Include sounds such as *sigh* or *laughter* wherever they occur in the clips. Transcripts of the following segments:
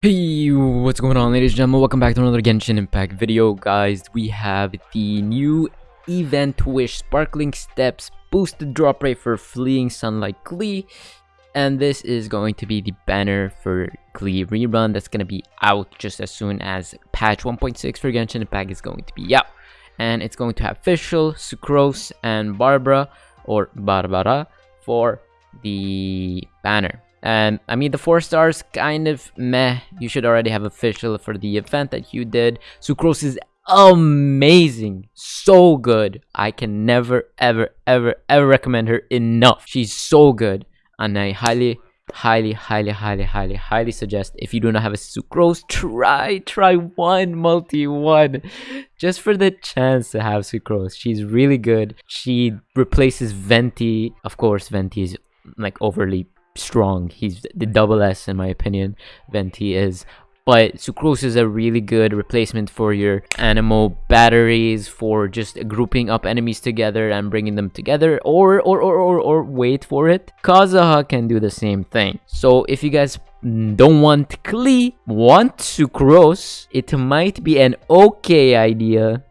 Hey, what's going on ladies and gentlemen? Welcome back to another Genshin Impact video, guys. We have the new Event Wish Sparkling Steps boosted drop rate for Fleeing Sunlight Klee. And this is going to be the banner for Klee Rerun that's going to be out just as soon as patch 1.6 for Genshin Impact is going to be out. And it's going to have Fischl, Sucrose, and Barbara, or Barbara, for the banner. And I mean, the four stars kind of meh. You should already have official for the event that you did. Sucrose is amazing. So good. I can never, ever, ever, ever recommend her enough. She's so good. And I highly, highly, highly, highly, highly, highly suggest if you do not have a Sucrose, try, try one multi-one. Just for the chance to have Sucrose. She's really good. She replaces Venti. Of course, Venti is like overly strong. He's the double S in my opinion. Venti is. But Sucrose is a really good replacement for your anemo batteries, for just grouping up enemies together and bringing them together, or or or or, or wait for it. Kazuha can do the same thing. So if you guys don't want Klee, want Sucrose, it might be an okay idea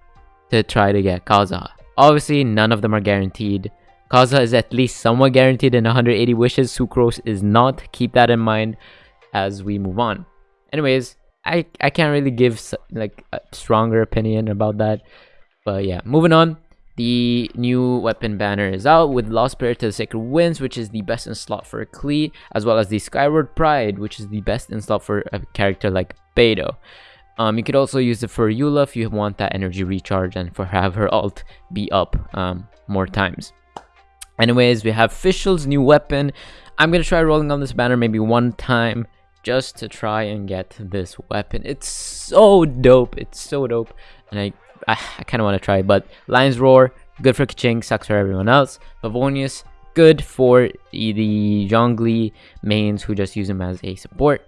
to try to get Kazuha. Obviously, none of them are guaranteed. Kazuha is at least somewhat guaranteed in 180 wishes. Sucrose is not. Keep that in mind as we move on. Anyways, I, I can't really give like a stronger opinion about that. But yeah, moving on. The new weapon banner is out with Lost Prayer to the Sacred Winds, which is the best in slot for Klee, as well as the Skyward Pride, which is the best in slot for a character like Beidou. Um, you could also use it for Eula if you want that energy recharge and for have her ult be up um, more times. Anyways, we have Fischl's new weapon. I'm gonna try rolling on this banner maybe one time just to try and get this weapon. It's so dope. It's so dope. And I, I, I kind of want to try it. But Lion's Roar, good for Keqing, sucks for everyone else. Favonius, good for the, the Zhongli mains who just use him as a support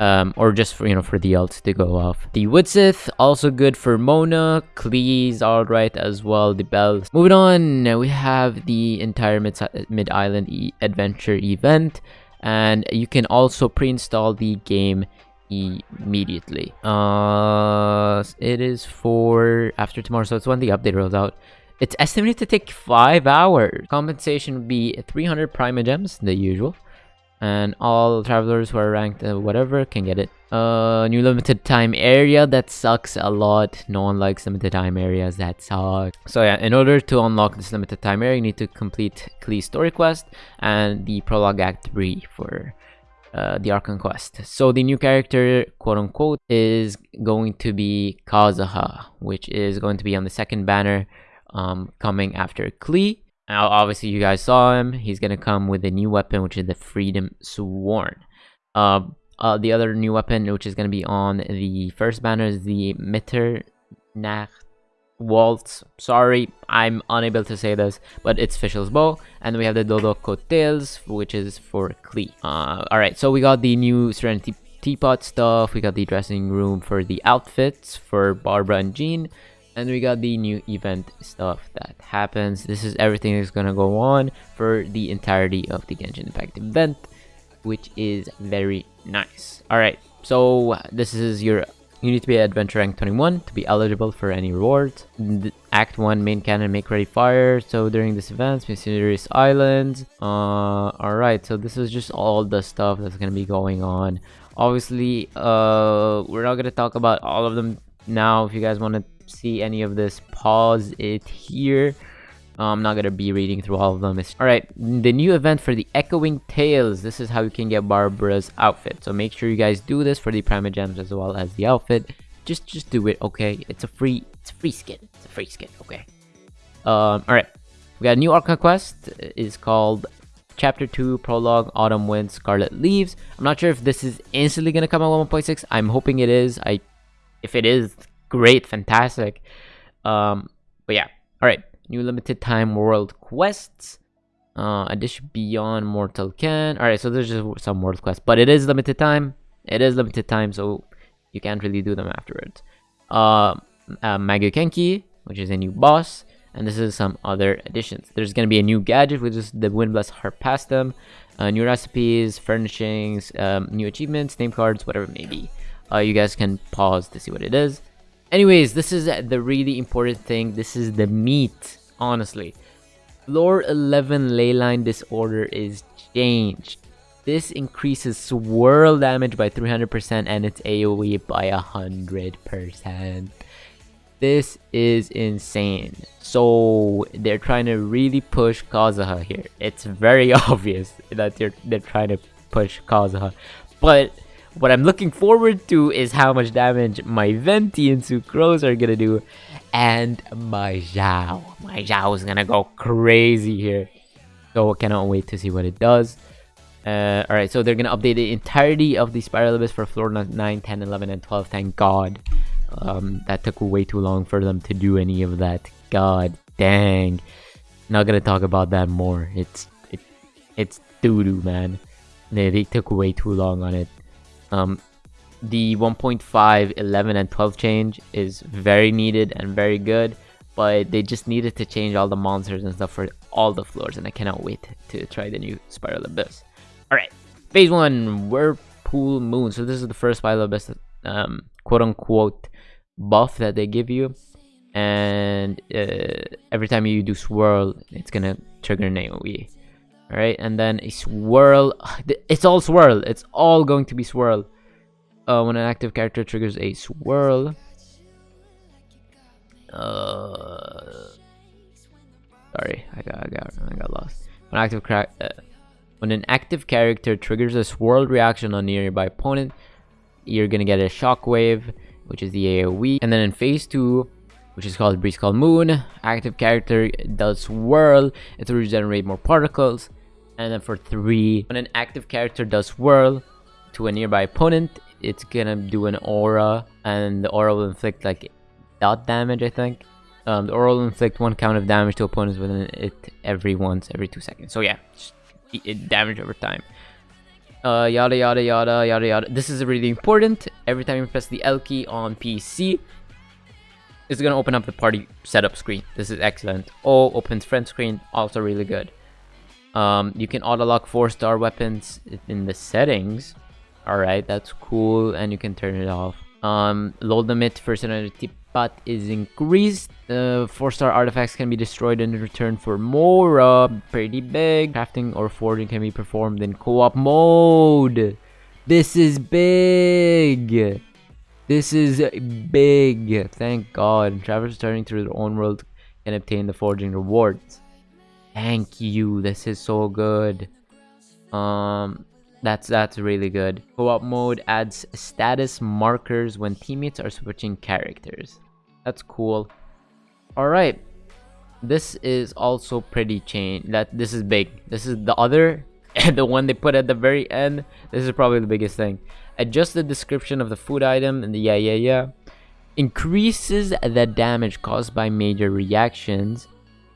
um, or just for you know for the ult to go off. The Widsith also good for Mona, Klee's alright as well. The bells. Moving on, we have the entire mid mid island e adventure event, and you can also pre-install the game immediately. Uh, it is for after tomorrow, so it's when the update rolls out. It's estimated to take five hours. Compensation would be 300 Primogems, the usual and all travelers who are ranked uh, whatever can get it uh new limited time area that sucks a lot no one likes limited time areas that suck so yeah in order to unlock this limited time area you need to complete Klee's story quest and the prologue act 3 for uh, the Archon quest. So the new character, quote unquote, is going to be Kazuha, which is going to be on the second banner um, coming after Klee. Now, obviously, you guys saw him. He's gonna come with a new weapon, which is the Freedom Sworn. Uh, uh, the other new weapon, which is gonna be on the first banner, is the Mitternacht Waltz. Sorry, I'm unable to say this, but it's Fischl's Bow. And we have the Dodoco Tales, which is for Klee. Uh, Alright, so we got the new Serenitea Pot stuff. We got the dressing room for the outfits for Barbara and Jean and we got the new event stuff that happens. This is everything that's gonna go on for the entirety of the Genshin Impact event which is very nice. All right so this is your you need to be adventure rank 21 to be eligible for any rewards. Act 1 main cannon make ready fire. So during this event mysterious islands uh all right so this is just all the stuff that's gonna be going on. Obviously uh we're not gonna talk about all of them now if you guys want to see any of this, pause it here. I'm not gonna be reading through all of them. Alright, the new event for the Echoing Tales. This is how you can get Barbara's outfit. So make sure you guys do this for the Primogems as well as the outfit. Just just do it, okay? It's a free it's a free skin. It's a free skin, okay? Um, alright. We got a new Archon quest. It's called Chapter 2 Prologue Autumn Wind Scarlet Leaves. I'm not sure if this is instantly gonna come out 1.6. I'm hoping it is. I if it is, great, fantastic. Um, but yeah, all right. New limited time world quests. Uh, addition beyond mortal can. All right, so there's just some world quests, but it is limited time. It is limited time, so you can't really do them afterwards. Uh, uh Magu Kenki, which is a new boss. and this is some other additions. There's going to be a new gadget, which is the Windblast Harpastum, uh, new recipes, furnishings, um, new achievements, name cards, whatever it may be. Uh, you guys can pause to see what it is. Anyways, this is the really important thing. This is the meat, honestly. Floor 11 Leyline Disorder is changed. This increases swirl damage by 300% and its AoE by 100%. This is insane. So they're trying to really push Kazuha here. It's very *laughs* obvious that they're they're trying to push Kazuha. But what I'm looking forward to is how much damage my Venti and Sucrose are gonna do. And my Xiao. My Xiao is gonna go crazy here. So I cannot wait to see what it does. Uh, Alright, so they're gonna update the entirety of the Spiral Abyss for floor 9, 10, 11, and 12. Thank God. Um, that took way too long for them to do any of that. God dang. Not gonna talk about that more. It's it, it's doo doo, man. They, they took way too long on it. Um, the 1.5, 11, and 12 change is very needed and very good, but they just needed to change all the monsters and stuff for all the floors, and I cannot wait to try the new Spiral Abyss. Alright, phase 1, Whirlpool Moon. So this is the first Spiral Abyss, um, quote unquote, buff that they give you and uh, every time you do swirl it's gonna trigger an aoe all right? And then a swirl *sighs* it's all swirl. It's all going to be swirl uh, when an active character triggers a swirl. Uh, sorry I got, I got I got lost. When active uh, when an active character triggers a swirl reaction on nearby opponent you're gonna get a shockwave which is the AoE. And then in phase 2, which is called Breeze Call Moon, active character does swirl, it will regenerate more particles. And then for 3, when an active character does whirl to a nearby opponent, it's gonna do an aura, and the aura will inflict like dot damage, I think. Um, the aura will inflict one count of damage to opponents within it every once, every 2 seconds. So yeah, damage over time uh, yada yada yada yada yada. This is really important. Every time you press the L key on PC, it's gonna open up the party setup screen. This is excellent. Oh, opens friend screen, also really good. Um, you can auto lock four star weapons in the settings. Alright, that's cool, and you can turn it off. Um, load limit for tip but is increased. Uh, four star artifacts can be destroyed in return for more. Uh, pretty big. Crafting or forging can be performed in co-op mode. This is big. This is big. Thank God. Travelers turning through their own world can obtain the forging rewards. Thank you. This is so good. Um, that's that's really good. Co-op mode adds status markers when teammates are switching characters. That's cool. Alright. This is also pretty chain that this is big. This is the other *laughs* the one they put at the very end. This is probably the biggest thing. Adjust the description of the food item and the yeah yeah yeah. Increases the damage caused by major reactions,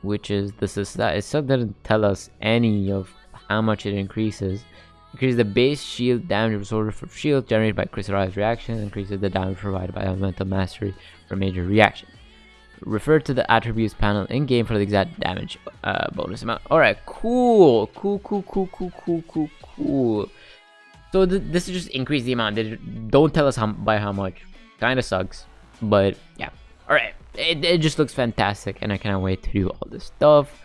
which is this is that it still didn't tell us any of how much it increases. Increases the base shield damage absorbed from shield generated by crystallized reaction, Increases the damage provided by elemental mastery for major reaction. Refer to the attributes panel in game for the exact damage uh, bonus amount. Alright, cool. Cool, cool, cool, cool, cool, cool, cool. So th this is just increase the amount. They don't tell us how by how much. Kind of sucks, but yeah. Alright, it, it just looks fantastic and I cannot wait to do all this stuff.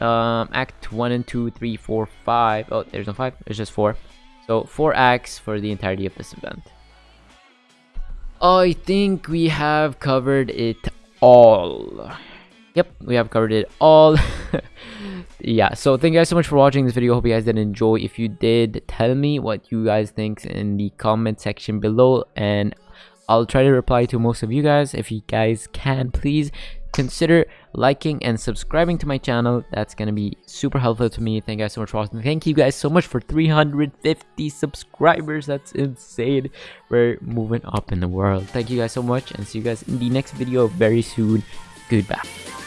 Um, act 1 and 2, 3, 4, 5. Oh, there's no 5. There's just 4. So, 4 acts for the entirety of this event. I think we have covered it all. Yep, we have covered it all. *laughs* yeah, so thank you guys so much for watching this video. Hope you guys did enjoy. If you did, tell me what you guys think in the comment section below. And I'll try to reply to most of you guys. If you guys can, please consider liking and subscribing to my channel. That's gonna be super helpful to me. Thank you guys so much for watching. Thank you guys so much for 350 subscribers. That's insane. We're moving up in the world. Thank you guys so much and see you guys in the next video very soon. Goodbye